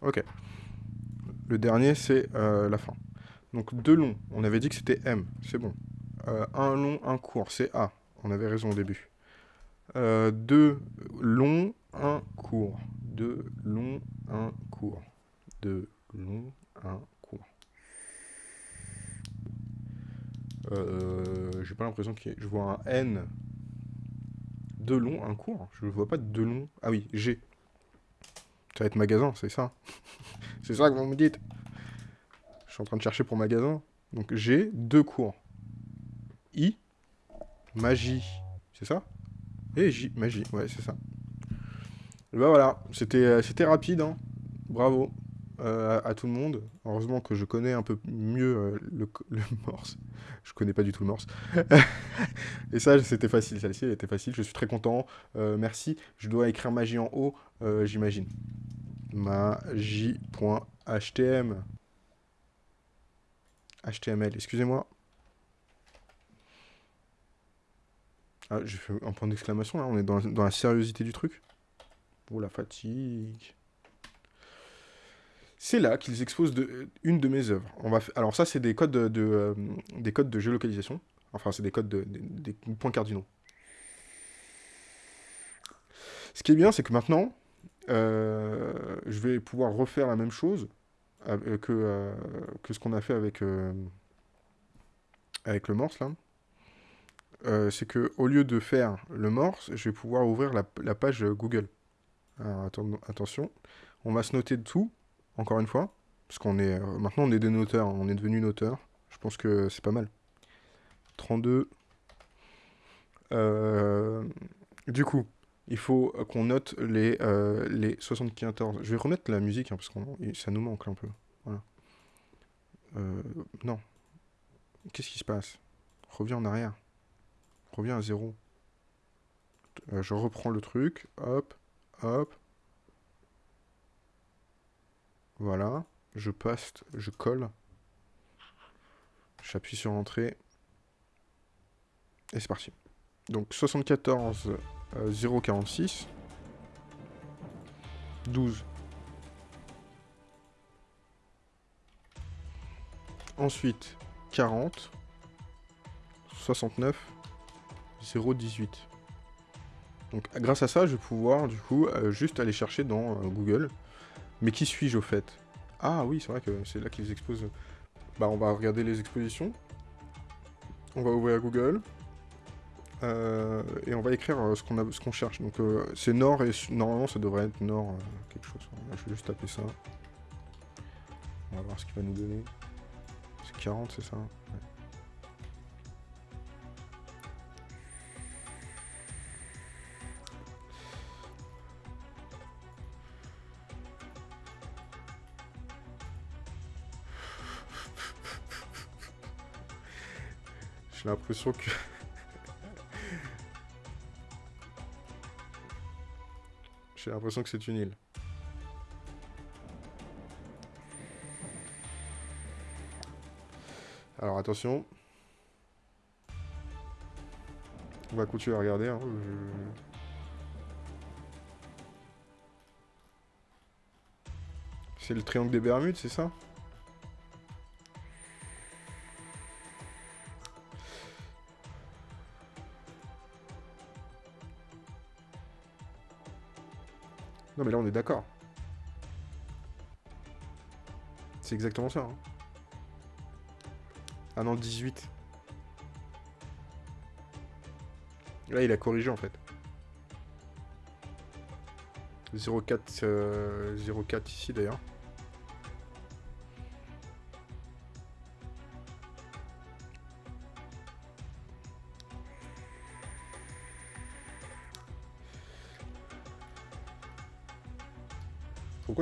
S1: Ok. Le dernier, c'est euh, la fin. Donc deux longs, on avait dit que c'était M, c'est bon. Euh, un long, un court, c'est A. On avait raison au début. Euh, deux longs, un court. Deux longs, un court de long, un cours. Euh, j'ai pas l'impression que Je vois un N de long, un cours. Je vois pas de long. Ah oui, G. Ça va être magasin, c'est ça. c'est ça que vous me dites. Je suis en train de chercher pour magasin. Donc G, deux cours. I, magie. C'est ça Et J, magie. Ouais, c'est ça. Bah voilà, c'était euh, rapide. Hein. Bravo. Euh, à, tout le monde. Heureusement que je connais un peu mieux euh, le, morse. Je connais pas du tout le morse. et ça, c'était facile. Celle-ci, elle était facile. Je suis très content. Euh, merci. Je dois écrire magie en haut, j'imagine. Magie.htm. HTML, excusez-moi. Ah, j'ai fait un point d'exclamation, là. On est dans, la sériosité du truc. Oh, la fatigue. C'est là qu'ils exposent une de mes œuvres. On va Alors ça, c'est des codes de, euh, des codes de géolocalisation. Enfin, c'est des codes de, des points cardinaux. Ce qui est bien, c'est que maintenant, euh, je vais pouvoir refaire la même chose euh, que, que ce qu'on a fait avec, avec le morse, là. c'est que au lieu de faire le morse, je vais pouvoir ouvrir la, page Google. Alors, attention, on va se noter de tout encore une fois, parce qu'on est euh, maintenant on est des noteurs. on est devenu noteurs. Je pense que c'est pas mal. 32. Euh, du coup, il faut qu'on note les, euh, les 74. Je vais remettre la musique, hein, parce que ça nous manque un peu. non. Qu'est-ce qui se passe Reviens en arrière. Reviens à zéro. je reprends le truc. Hop, hop, voilà. Je passe, je colle. J'appuie sur Entrée. Et c'est parti. Donc 74, 0,46. 12. Ensuite, 40. 69. 0,18. Donc grâce à ça, je vais pouvoir du coup euh, juste aller chercher dans euh, Google mais qui suis-je au fait Ah oui, c'est vrai que c'est là qu'ils exposent. Bah on va regarder les expositions. On va ouvrir Google. Euh, et on va écrire euh, ce qu'on cherche. Donc euh, c'est Nord et normalement ça devrait être Nord quelque chose. je vais juste taper ça. On va voir ce qu'il va nous donner. C'est 40 c'est ça J'ai l'impression que... J'ai l'impression que c'est une île. Alors attention. On va continuer à regarder. Hein. C'est le triangle des Bermudes, c'est ça là on est d'accord. C'est exactement ça. Hein. Ah non, 18. Là, il a corrigé en fait. 0,4 0,4 euh, ici d'ailleurs.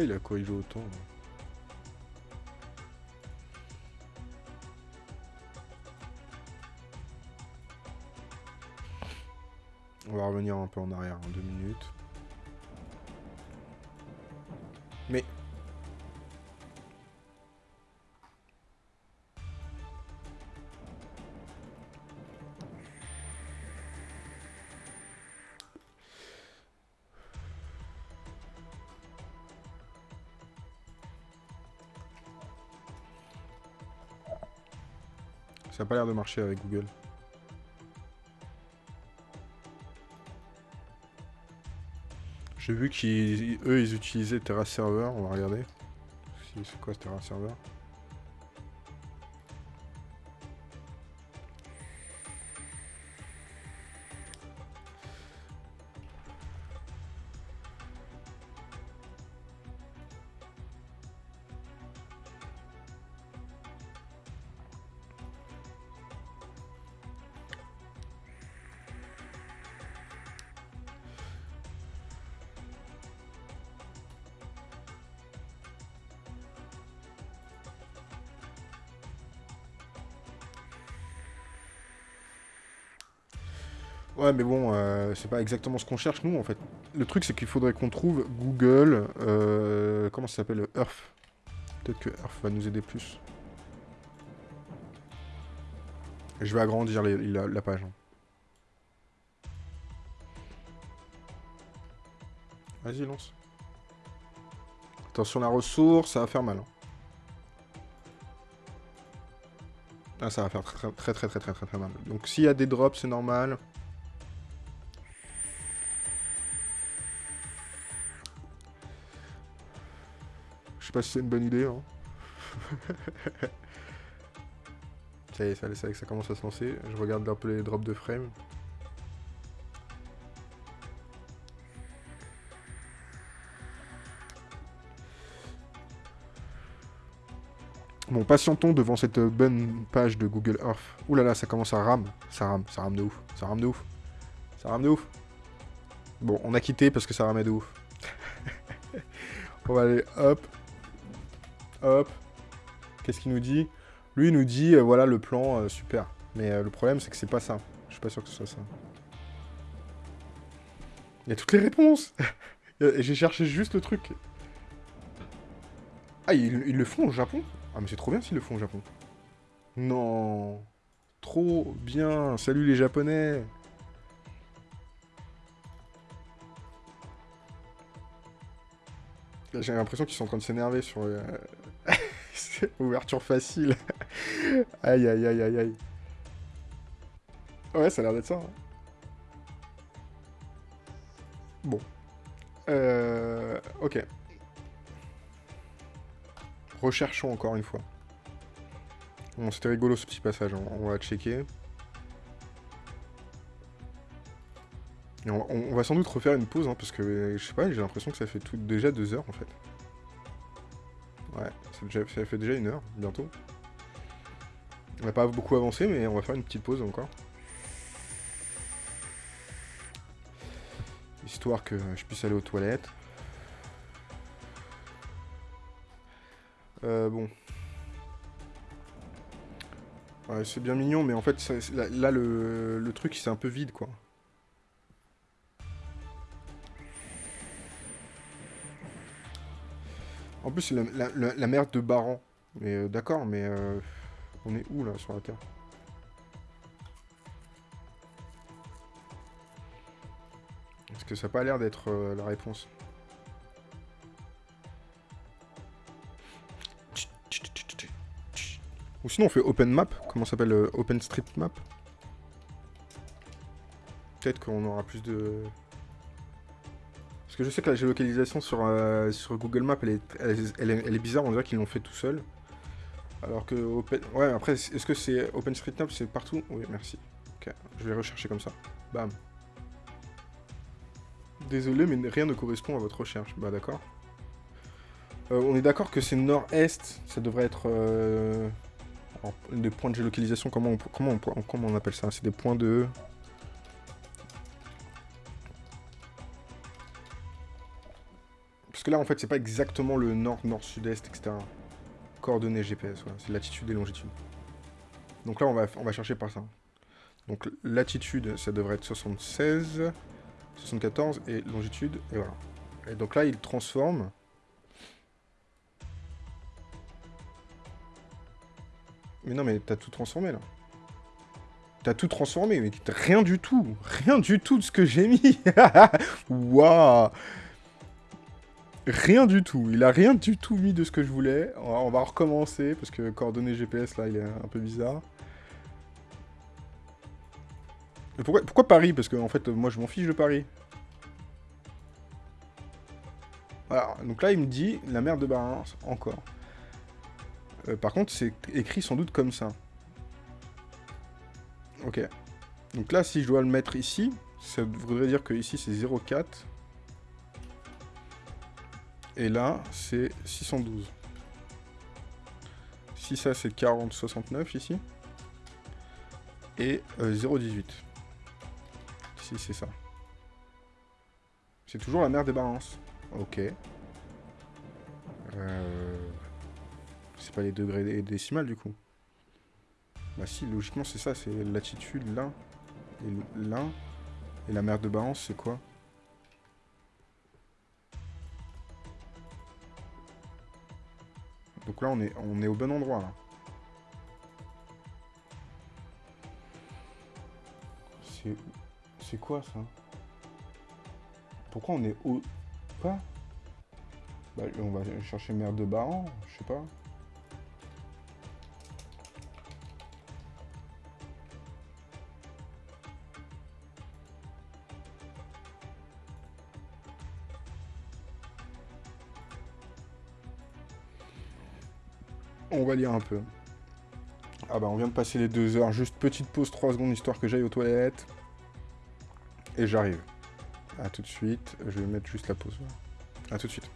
S1: il a veut autant hein On va revenir un peu en arrière en deux minutes. pas l'air de marcher avec Google. J'ai vu qu'eux ils, utilisaient Terra Server, on va regarder. C'est quoi ce Terra Server mais bon, c'est euh, pas exactement ce qu'on cherche, nous, en fait. Le truc, c'est qu'il faudrait qu'on trouve Google... Euh, comment ça s'appelle Earth. Peut-être que Earth va nous aider plus. Je vais agrandir la, page. Hein. Vas-y, lance. Attention, la ressource, ça va faire mal. Hein. Ah, ça va faire très très très très très très, très mal. Donc s'il y a des drops, c'est normal. sais pas si c'est une bonne idée. Hein. ça y est, ça, ça commence à se lancer. Je regarde un peu les drops de frame. Bon, patientons devant cette bonne page de Google Earth. Ouh là là, ça commence à rame. Ça rame, ça rame de ouf. Ça rame de ouf. Ça rame de ouf. Bon, on a quitté parce que ça ramait de ouf. on va aller, hop. Hop. Qu'est-ce qu'il nous dit Lui, il nous dit, euh, voilà, le plan, euh, super. Mais euh, le problème, c'est que c'est pas ça. Je suis pas sûr que ce soit ça. Il y a toutes les réponses J'ai cherché juste le truc. Ah, ils, le font au Japon Ah, mais c'est trop bien s'ils le font au Japon. Non Trop bien Salut les Japonais J'ai l'impression qu'ils sont en train de s'énerver sur, Ouverture facile. aïe, aïe, aïe, aïe, aïe. Ouais, ça a l'air d'être ça. Hein. Bon. Euh, ok. Recherchons encore une fois. Bon, c'était rigolo ce petit passage, on, va checker. on, va sans doute refaire une pause, hein, parce que, je sais pas, j'ai l'impression que ça fait déjà deux heures, en fait. Ouais, ça, fait déjà une heure, bientôt. On n'a pas beaucoup avancé, mais on va faire une petite pause encore. Histoire que je puisse aller aux toilettes. Euh, bon. c'est bien mignon, mais en fait, là, le truc, c'est un peu vide, quoi. En plus, c'est la, merde de Baran. Mais euh, d'accord, mais... Euh, on est où, là, sur la Terre Est-ce que ça n'a pas l'air d'être euh, la réponse. Ou sinon, on fait Open Map. Comment s'appelle Open Street Map Peut-être qu'on aura plus de que je sais que la géolocalisation sur, euh, Google Maps, elle est, bizarre, on dirait qu'ils l'ont fait tout seul. Alors que... Open... Ouais, après, est-ce que c'est OpenStreetMap, c'est partout Oui, merci. Ok, je vais rechercher comme ça. Bam. Désolé, mais rien ne correspond à votre recherche. Bah d'accord. Euh, on est d'accord que c'est nord-est, ça devrait être... Euh, des points de géolocalisation, comment comment on appelle ça C'est des points de... là, en fait, c'est pas exactement le nord, nord, sud-est, etc. Coordonnées GPS, voilà. c'est latitude et longitude. Donc là, on va, on va chercher par ça. Donc latitude, ça devrait être 76, 74, et longitude, et voilà. Et donc là, il transforme... Mais non, mais t'as tout transformé, là. T'as tout transformé, mais rien du tout Rien du tout de ce que j'ai mis Waouh rien du tout. Il a rien du tout mis de ce que je voulais. On va, recommencer, parce que coordonnées GPS, là, il est un peu bizarre. pourquoi, Paris Parce que, en fait, moi, je m'en fiche de Paris. Voilà, donc là, il me dit la mer de Barins, encore. Euh, par contre, c'est écrit sans doute comme ça. Ok. Donc là, si je dois le mettre ici, ça voudrait dire que ici, c'est 0,4. Et là, c'est 612. Si ça, c'est 4069 ici. Et 0,18. Euh, si c'est ça. C'est toujours la mer des balances. Ok. Euh, c'est pas les degrés décimales du coup. Bah si, logiquement c'est ça, c'est latitude là, et là, et la mer de balance c'est quoi Donc là, on est, on est au bon endroit, C'est... quoi, ça Pourquoi on est au... Pas bah, On va chercher merde de Baron je sais pas. lire un peu. Ah bah on vient de passer les deux heures. Juste petite pause trois secondes histoire que j'aille aux toilettes. Et j'arrive. à tout de suite. Je vais mettre juste la pause. à tout de suite.